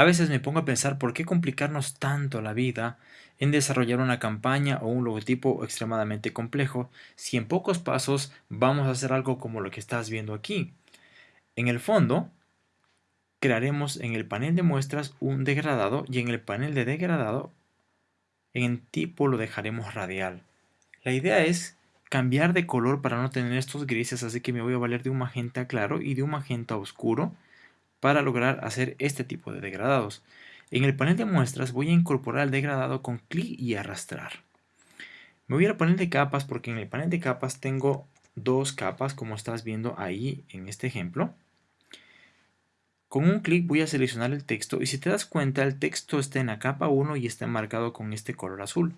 A veces me pongo a pensar por qué complicarnos tanto la vida en desarrollar una campaña o un logotipo extremadamente complejo si en pocos pasos vamos a hacer algo como lo que estás viendo aquí. En el fondo, crearemos en el panel de muestras un degradado y en el panel de degradado en tipo lo dejaremos radial. La idea es cambiar de color para no tener estos grises, así que me voy a valer de un magenta claro y de un magenta oscuro para lograr hacer este tipo de degradados. En el panel de muestras voy a incorporar el degradado con clic y arrastrar. Me voy al panel de capas porque en el panel de capas tengo dos capas como estás viendo ahí en este ejemplo. Con un clic voy a seleccionar el texto y si te das cuenta el texto está en la capa 1 y está marcado con este color azul.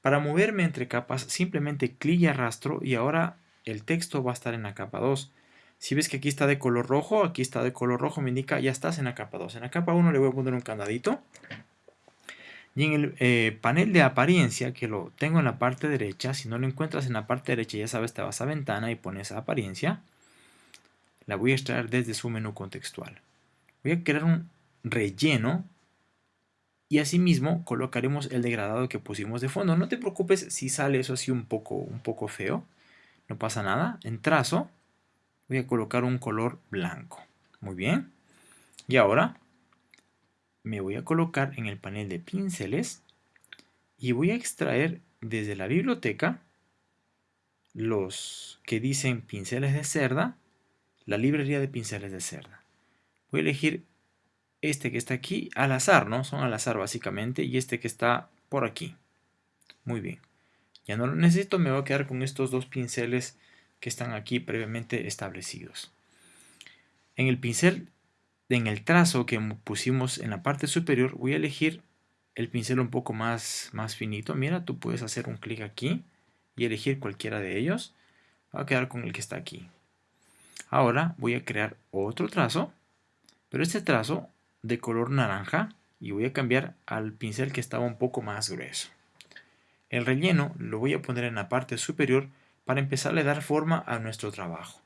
Para moverme entre capas simplemente clic y arrastro y ahora el texto va a estar en la capa 2. Si ves que aquí está de color rojo, aquí está de color rojo, me indica ya estás en la capa 2. En la capa 1 le voy a poner un candadito. Y en el eh, panel de apariencia, que lo tengo en la parte derecha, si no lo encuentras en la parte derecha, ya sabes, te vas a ventana y pones apariencia. La voy a extraer desde su menú contextual. Voy a crear un relleno y asimismo colocaremos el degradado que pusimos de fondo. No te preocupes si sale eso así un poco, un poco feo. No pasa nada. En trazo voy a colocar un color blanco. Muy bien. Y ahora me voy a colocar en el panel de pinceles y voy a extraer desde la biblioteca los que dicen pinceles de cerda, la librería de pinceles de cerda. Voy a elegir este que está aquí al azar, ¿no? Son al azar básicamente y este que está por aquí. Muy bien. Ya no lo necesito, me voy a quedar con estos dos pinceles que están aquí previamente establecidos. En el pincel, en el trazo que pusimos en la parte superior, voy a elegir el pincel un poco más, más finito. Mira, tú puedes hacer un clic aquí y elegir cualquiera de ellos. Voy a quedar con el que está aquí. Ahora voy a crear otro trazo, pero este trazo de color naranja y voy a cambiar al pincel que estaba un poco más grueso. El relleno lo voy a poner en la parte superior para empezar a dar forma a nuestro trabajo.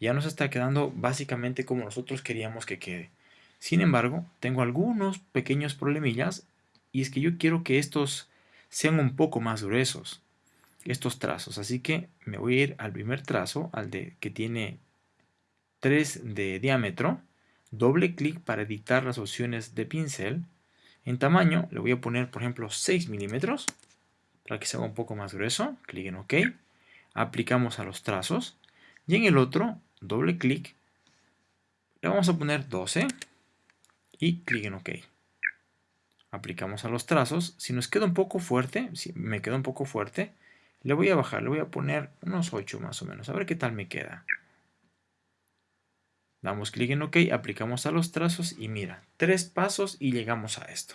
Ya nos está quedando básicamente como nosotros queríamos que quede. Sin embargo, tengo algunos pequeños problemillas y es que yo quiero que estos sean un poco más gruesos, estos trazos. Así que me voy a ir al primer trazo, al de que tiene 3 de diámetro. Doble clic para editar las opciones de pincel. En tamaño le voy a poner, por ejemplo, 6 milímetros para que se haga un poco más grueso. Clic en OK aplicamos a los trazos y en el otro doble clic le vamos a poner 12 y clic en OK. Aplicamos a los trazos. Si nos queda un poco fuerte si me queda un poco fuerte le voy a bajar, le voy a poner unos 8 más o menos a ver qué tal me queda. Damos clic en OK, aplicamos a los trazos y mira, tres pasos y llegamos a esto